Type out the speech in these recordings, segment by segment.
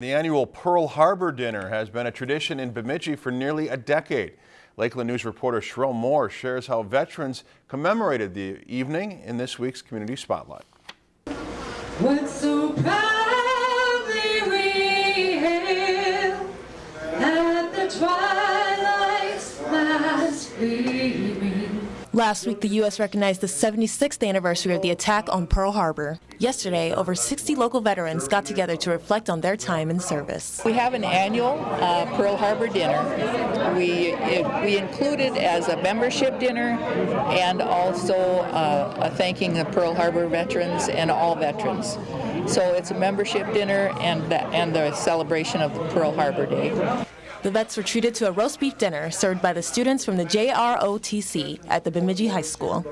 The annual Pearl Harbor Dinner has been a tradition in Bemidji for nearly a decade. Lakeland News reporter Sheryl Moore shares how veterans commemorated the evening in this week's Community Spotlight. Last week, the U.S. recognized the 76th anniversary of the attack on Pearl Harbor. Yesterday, over 60 local veterans got together to reflect on their time in service. We have an annual uh, Pearl Harbor dinner. We it, we included as a membership dinner and also uh, a thanking the Pearl Harbor veterans and all veterans. So it's a membership dinner and the, and the celebration of Pearl Harbor Day. The vets were treated to a roast beef dinner served by the students from the JROTC at the Bemidji High School.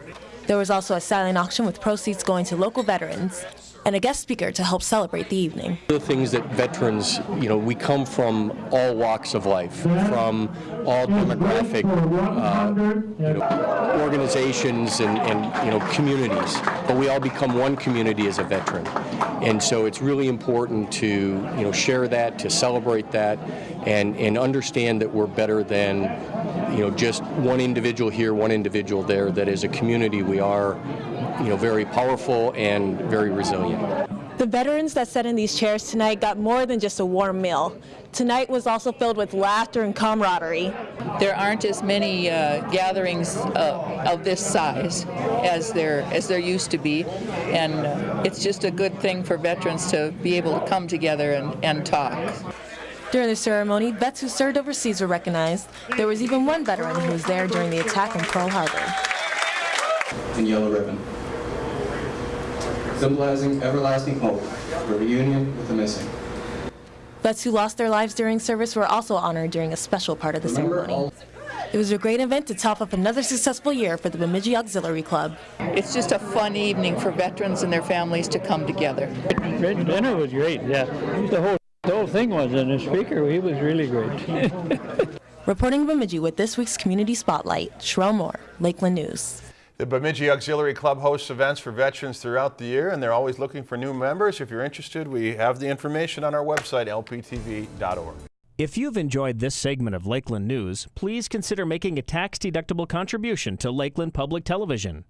There was also a silent auction with proceeds going to local veterans and a guest speaker to help celebrate the evening. The things that veterans, you know, we come from all walks of life, from all demographic uh, you know, organizations and, and, you know, communities, but we all become one community as a veteran. And so it's really important to, you know, share that, to celebrate that, and, and understand that we're better than, you know, just one individual here, one individual there, that as a community we are you know, very powerful and very resilient. The veterans that sat in these chairs tonight got more than just a warm meal. Tonight was also filled with laughter and camaraderie. There aren't as many uh, gatherings uh, of this size as there as there used to be, and uh, it's just a good thing for veterans to be able to come together and, and talk. During the ceremony, vets who served overseas were recognized. There was even one veteran who was there during the attack on Pearl Harbor. And yellow ribbon symbolizing everlasting hope for reunion with the missing. Vets who lost their lives during service were also honored during a special part of the Remember ceremony. It was a great event to top up another successful year for the Bemidji Auxiliary Club. It's just a fun evening for veterans and their families to come together. The dinner was great, yeah. The whole, the whole thing was, and the speaker, he was really great. Reporting Bemidji with this week's Community Spotlight, Sherelle Moore, Lakeland News. The Bemidji Auxiliary Club hosts events for veterans throughout the year, and they're always looking for new members. If you're interested, we have the information on our website, lptv.org. If you've enjoyed this segment of Lakeland News, please consider making a tax-deductible contribution to Lakeland Public Television.